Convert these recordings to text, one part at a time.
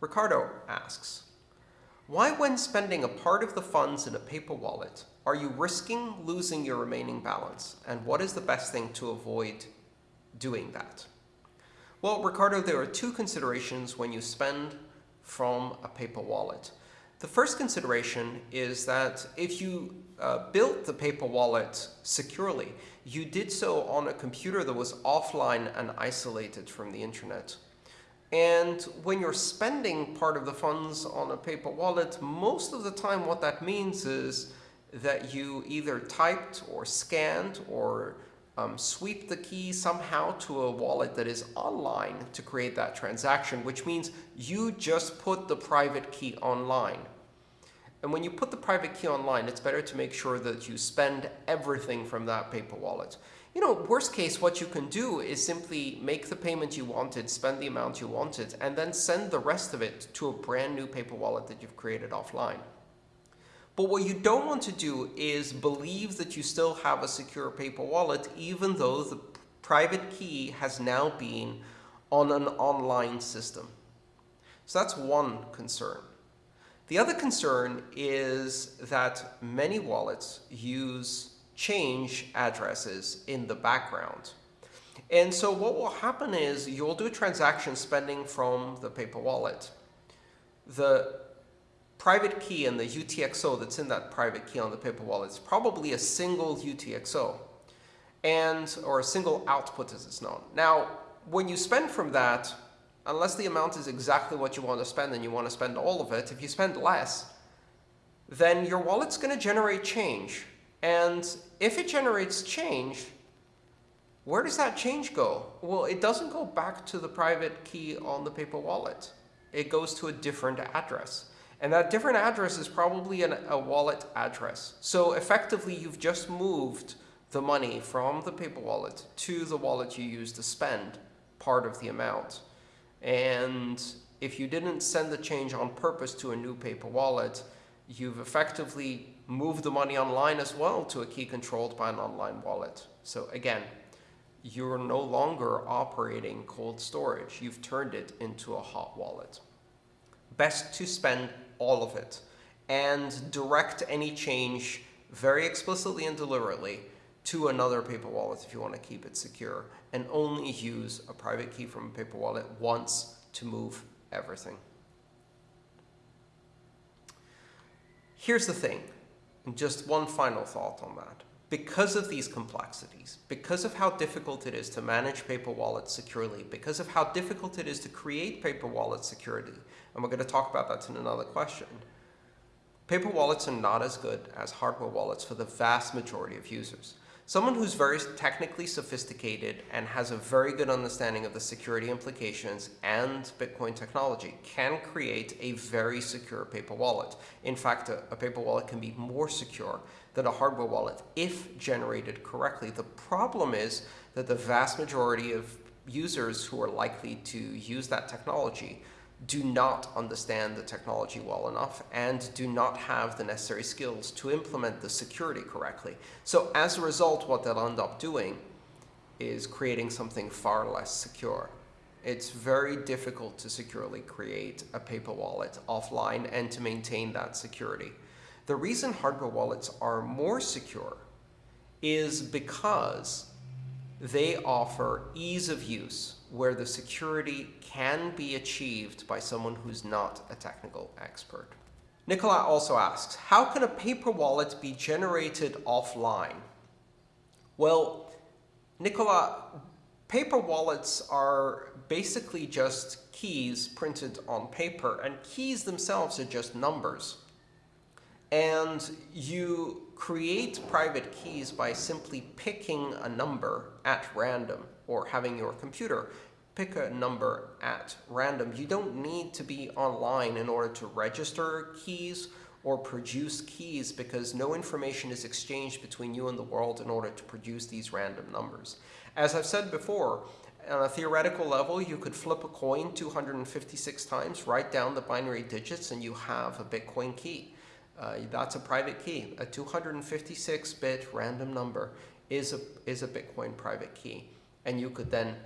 Ricardo asks, why when spending a part of the funds in a paper wallet are you risking losing your remaining balance? And what is the best thing to avoid doing that? Well, Ricardo, there are two considerations when you spend from a paper wallet. The first consideration is that if you uh, built the paper wallet securely, you did so on a computer that was offline and isolated from the internet. And when you're spending part of the funds on a paper wallet, most of the time what that means is that you either typed or scanned or um, sweep the key somehow to a wallet that is online to create that transaction, which means you just put the private key online. And when you put the private key online, it's better to make sure that you spend everything from that paper wallet. You know, worst case, what you can do is simply make the payment you wanted, spend the amount you wanted, and then send the rest of it to a brand new paper wallet that you've created offline. But what you don't want to do is believe that you still have a secure paper wallet, even though the private key has now been on an online system. So that's one concern. The other concern is that many wallets use change addresses in the background. And so what will happen is you'll do transaction spending from the paper wallet. The private key and the UTXO that's in that private key on the paper wallet is probably a single UTXO and or a single output as it's known. Now, when you spend from that, unless the amount is exactly what you want to spend and you want to spend all of it, if you spend less, then your wallet's going to generate change. And if it generates change, where does that change go? Well, it doesn't go back to the private key on the paper wallet. It goes to a different address. And that different address is probably an, a wallet address. So effectively, you've just moved the money from the paper wallet to the wallet you use to spend part of the amount. And if you didn't send the change on purpose to a new paper wallet, you've effectively moved the money online as well to a key controlled by an online wallet. So again, you're no longer operating cold storage. You've turned it into a hot wallet. Best to spend all of it and direct any change very explicitly and deliberately to another paper wallet if you want to keep it secure and only use a private key from a paper wallet once to move everything. Here's the thing, just one final thought on that. Because of these complexities, because of how difficult it is to manage paper wallets securely, because of how difficult it is to create paper wallet security, and we're going to talk about that in another question, paper wallets are not as good as hardware wallets for the vast majority of users. Someone who's very technically sophisticated and has a very good understanding of the security implications and Bitcoin technology can create a very secure paper wallet. In fact, a, a, paper wallet can be more secure than a hardware wallet if generated correctly. The problem is that the vast majority of users who are likely to use that technology do not understand the technology well enough and do not have the necessary skills to implement the security correctly. So as a result, what they'll end up doing is creating something far less secure. It's very difficult to securely create a paper wallet offline and to maintain that security. The reason hardware wallets are more secure is because they offer ease of use where the security can be achieved by someone who's not a technical expert. Nicola also asks, how can a paper wallet be generated offline? Well, Nicola, paper wallets are basically just keys printed on paper, and keys themselves are just numbers. And you create private keys by simply picking a number at random or having your computer pick a number at random. You don't need to be online in order to register keys or produce keys because no information is exchanged between you and the world in order to produce these random numbers. As I've said before, on a theoretical level, you could flip a coin 256 times, write down the binary digits, and you have a Bitcoin key. Uh, that's a private key. A 256-bit random number is a, is a Bitcoin private key and you could then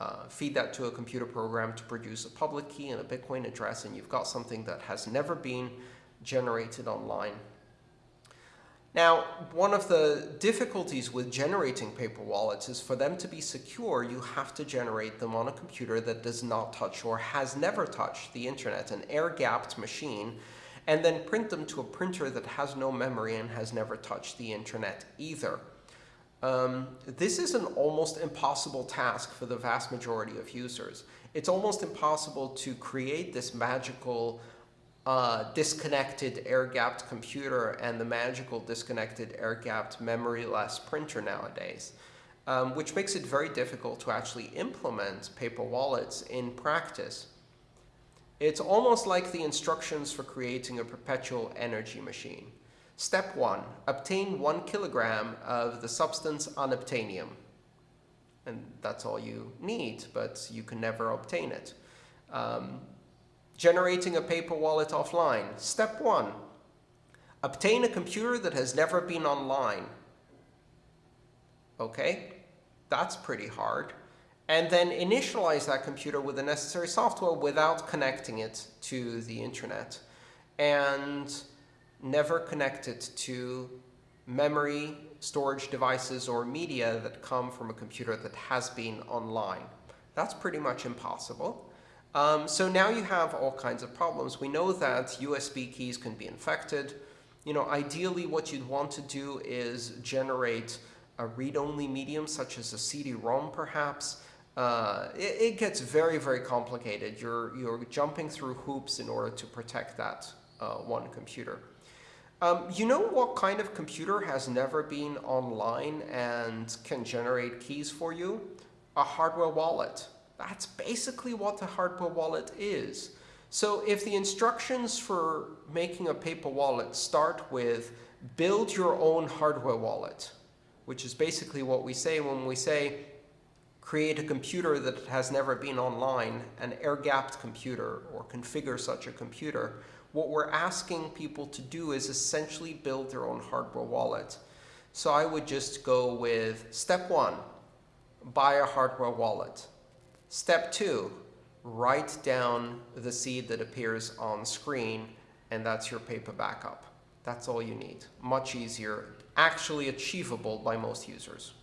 uh, feed that to a computer program to produce a public key and a Bitcoin address, and you've got something that has never been generated online. Now, one of the difficulties with generating paper wallets is for them to be secure, you have to generate them on a computer that does not touch or has never touched the internet, an air-gapped machine, and then print them to a printer that has no memory and has never touched the internet either. Um, this is an almost impossible task for the vast majority of users. It's almost impossible to create this magical uh, disconnected air-gapped computer and the magical disconnected air-gapped memory-less printer nowadays, um, which makes it very difficult to actually implement paper wallets in practice. It's almost like the instructions for creating a perpetual energy machine. Step 1. Obtain 1 kilogram of the substance unobtainium. And that's all you need, but you can never obtain it. Um, Generating a paper wallet offline. Step one, obtain a computer that has never been online. Okay, that's pretty hard. And then initialize that computer with the necessary software without connecting it to the internet. And never connect it to memory, storage devices, or media that come from a computer that has been online. That's pretty much impossible. Um, so now you have all kinds of problems. We know that USB keys can be infected. You know, ideally what you'd want to do is generate a read-only medium such as a CD-ROM perhaps. Uh, it, it, gets very, very complicated. You're, you're jumping through hoops in order to protect that uh, one computer. Um, you know what kind of computer has never been online and can generate keys for you? A hardware wallet. That's basically what the hardware wallet is. So if the instructions for making a paper wallet start with build your own hardware wallet, which is basically what we say when we say create a computer that has never been online, an air-gapped computer, or configure such a computer, what we're asking people to do is essentially build their own hardware wallet. So I would just go with step one, buy a hardware wallet. Step two, write down the seed that appears on screen, and that's your paper backup. That's all you need. Much easier, actually achievable by most users.